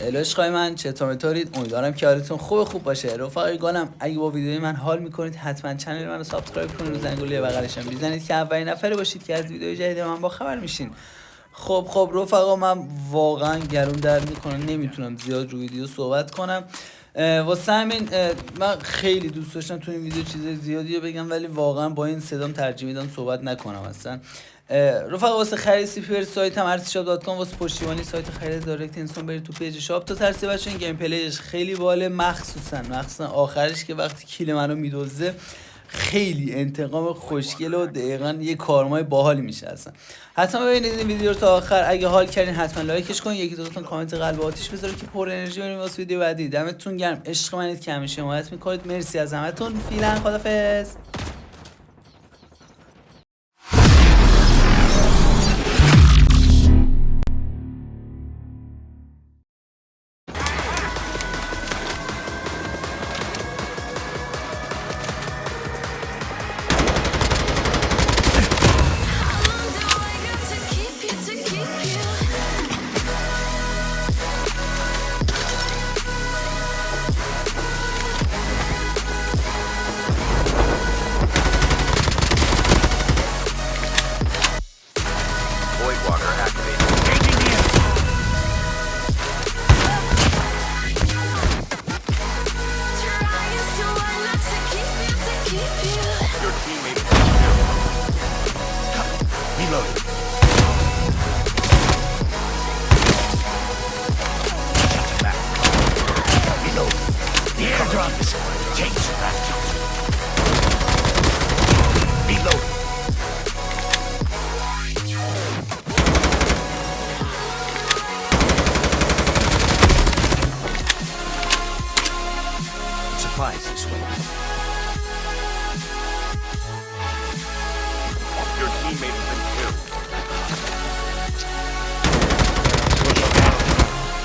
الاشقای من چطور میتورید امیدوارم که حالتون خوب خوب باشه. رفقای گالم اگه با ویدیوی من حال می‌کنید حتما چنل منو سابسکرایب کنید. و زنگوله بغلشم بزنید که اولین نفره باشید که از ویدیو جدید من با خبر میشین. خب خب رفقا من واقعا گرون درد می‌کنم نمی‌تونم زیاد رو ویدیو صحبت کنم. واسه همین من خیلی دوست داشتم تو این ویدیو چیز زیادی رو بگم ولی واقعا با این صدام ترجیح میدم صحبت نکنم اصلا. رفقا واسه خرید سی سایت هم ارتشاب واسه پشتیبانی سایت خرید دایرکت اینسون برید تو پیج شاپ تا ترسی بچه این گیم پلیش خیلی باله. مخصوصا مخصوصا آخرش که وقتی کیل منو میدوزه خیلی انتقام خوشگل و دقیقا یه کارمای باحالی میشه اصلا. حتما ببینید این ویدیو رو تا آخر. اگه حال کردین حتما لایکش کنید یکی دو تا کامنت قلب آتیش بذارید که پر انرژی بریم واسه ویدیو بعدی. دمتون گرم. عشق منید که همیشه حمایت می‌کنید. مرسی از همتون. فعلا خدافظ. Voidwater at supplies this way. Your teammate has been killed.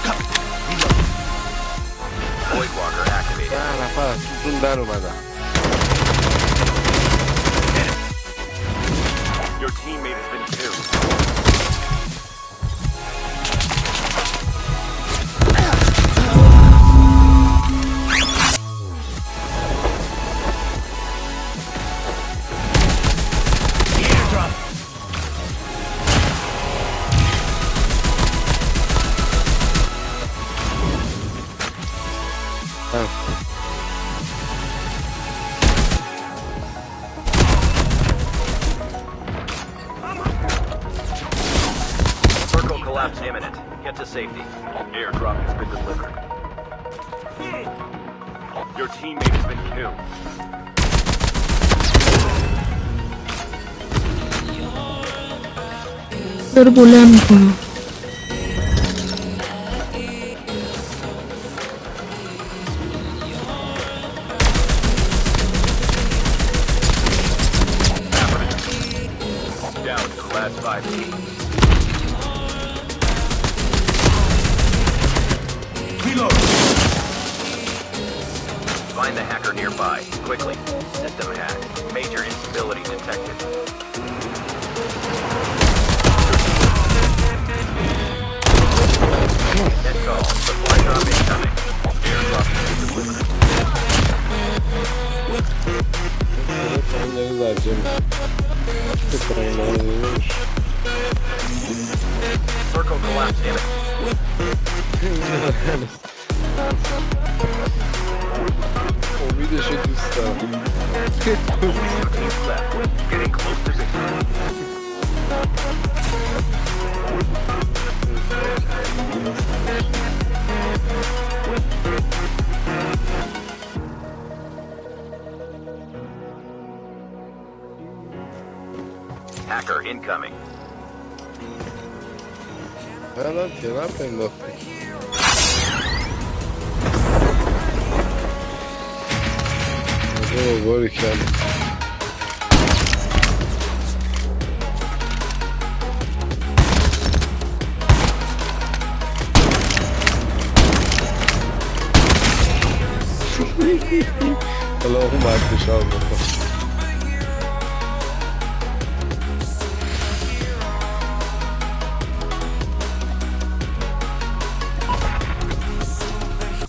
Come, reload. Void Walker activated. Ah, rapaz, tudo dano, mano. Your imminent. Get to safety. Airdrop has been delivered. Your teammate has been killed. Turbulento. Down to the last five teams. Quickly. System hack. Major instability detected. Net call. Supply drop incoming. Airdrop Circle collapse imminent. Ouvido cheio de stun. Getting close position. Hacker incoming. باری کرد اللهم اكبر ان شاء